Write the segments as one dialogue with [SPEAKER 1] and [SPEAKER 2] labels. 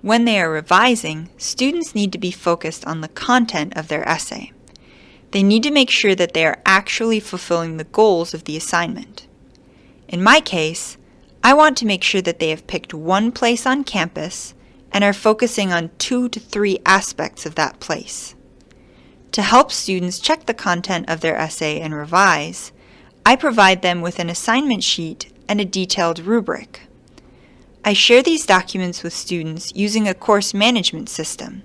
[SPEAKER 1] When they are revising, students need to be focused on the content of their essay. They need to make sure that they are actually fulfilling the goals of the assignment. In my case, I want to make sure that they have picked one place on campus and are focusing on two to three aspects of that place. To help students check the content of their essay and revise, I provide them with an assignment sheet and a detailed rubric. I share these documents with students using a course management system,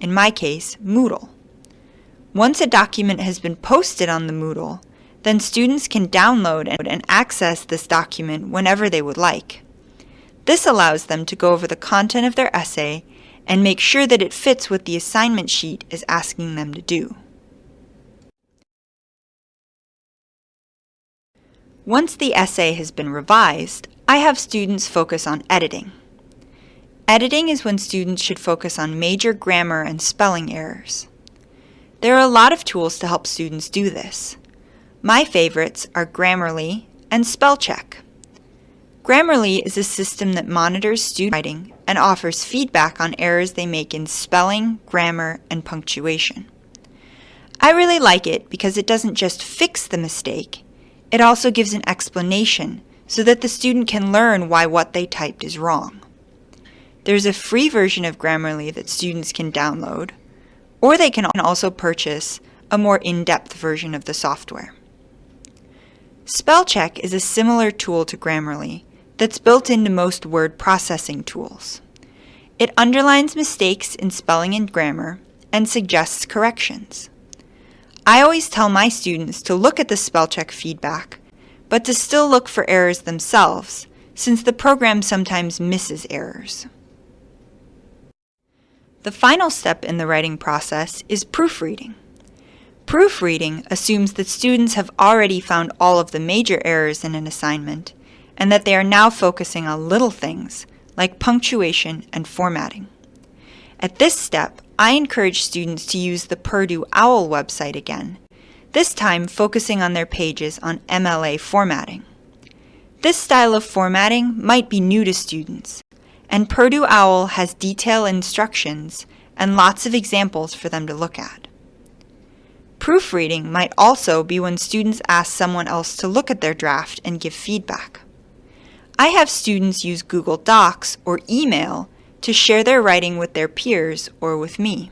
[SPEAKER 1] in my case, Moodle. Once a document has been posted on the Moodle, then students can download and access this document whenever they would like. This allows them to go over the content of their essay and make sure that it fits what the assignment sheet is asking them to do. Once the essay has been revised, I have students focus on editing. Editing is when students should focus on major grammar and spelling errors. There are a lot of tools to help students do this. My favorites are Grammarly and Spellcheck. Grammarly is a system that monitors student writing and offers feedback on errors they make in spelling, grammar, and punctuation. I really like it because it doesn't just fix the mistake, it also gives an explanation so that the student can learn why what they typed is wrong. There's a free version of Grammarly that students can download, or they can also purchase a more in-depth version of the software. Spellcheck is a similar tool to Grammarly that's built into most word processing tools. It underlines mistakes in spelling and grammar and suggests corrections. I always tell my students to look at the spellcheck feedback, but to still look for errors themselves, since the program sometimes misses errors. The final step in the writing process is proofreading. Proofreading assumes that students have already found all of the major errors in an assignment and that they are now focusing on little things like punctuation and formatting. At this step, I encourage students to use the Purdue OWL website again, this time focusing on their pages on MLA formatting. This style of formatting might be new to students, and Purdue OWL has detailed instructions and lots of examples for them to look at. Proofreading might also be when students ask someone else to look at their draft and give feedback. I have students use Google Docs or email to share their writing with their peers or with me.